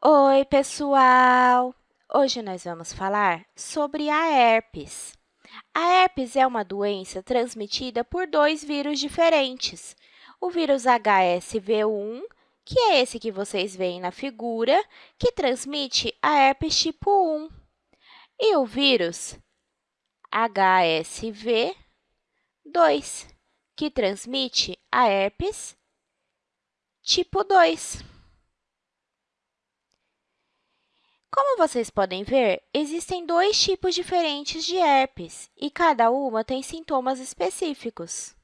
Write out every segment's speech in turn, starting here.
Oi, pessoal! Hoje nós vamos falar sobre a herpes. A herpes é uma doença transmitida por dois vírus diferentes. O vírus HSV1, que é esse que vocês veem na figura, que transmite a herpes tipo 1, e o vírus HSV2, que transmite a herpes tipo 2. Como vocês podem ver, existem dois tipos diferentes de herpes e cada uma tem sintomas específicos.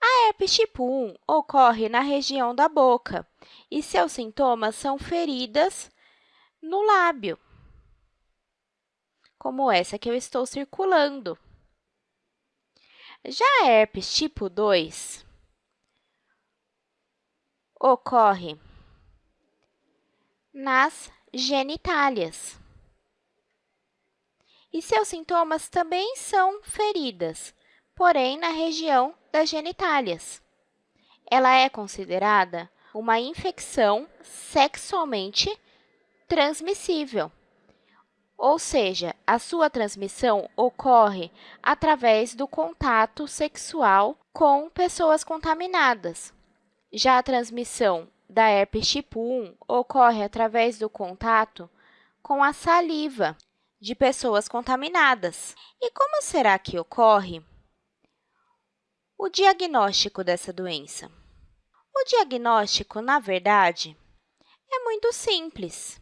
A herpes tipo 1 ocorre na região da boca e seus sintomas são feridas no lábio, como essa que eu estou circulando. Já a herpes tipo 2 ocorre nas genitálias. E seus sintomas também são feridas, porém na região das genitálias. Ela é considerada uma infecção sexualmente transmissível, ou seja, a sua transmissão ocorre através do contato sexual com pessoas contaminadas. Já a transmissão da herpes tipo 1 ocorre através do contato com a saliva de pessoas contaminadas. E como será que ocorre o diagnóstico dessa doença? O diagnóstico, na verdade, é muito simples.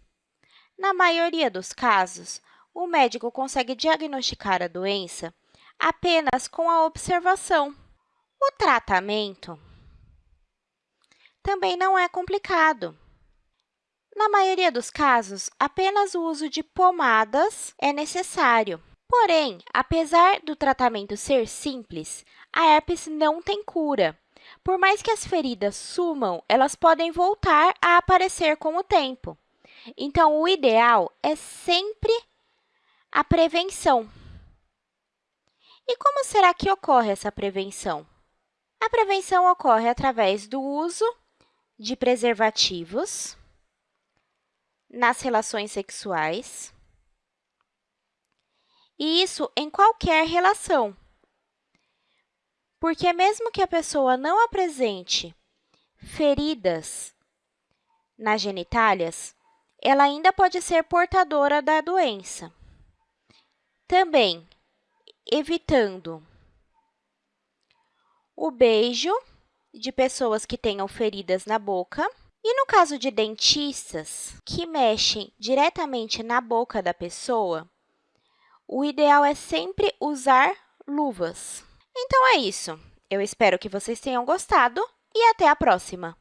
Na maioria dos casos, o médico consegue diagnosticar a doença apenas com a observação. O tratamento também não é complicado. Na maioria dos casos, apenas o uso de pomadas é necessário. Porém, apesar do tratamento ser simples, a herpes não tem cura. Por mais que as feridas sumam, elas podem voltar a aparecer com o tempo. Então, o ideal é sempre a prevenção. E como será que ocorre essa prevenção? A prevenção ocorre através do uso de preservativos nas relações sexuais, e isso em qualquer relação, porque mesmo que a pessoa não apresente feridas nas genitálias, ela ainda pode ser portadora da doença. Também evitando o beijo de pessoas que tenham feridas na boca. E no caso de dentistas que mexem diretamente na boca da pessoa, o ideal é sempre usar luvas. Então, é isso. Eu espero que vocês tenham gostado e até a próxima!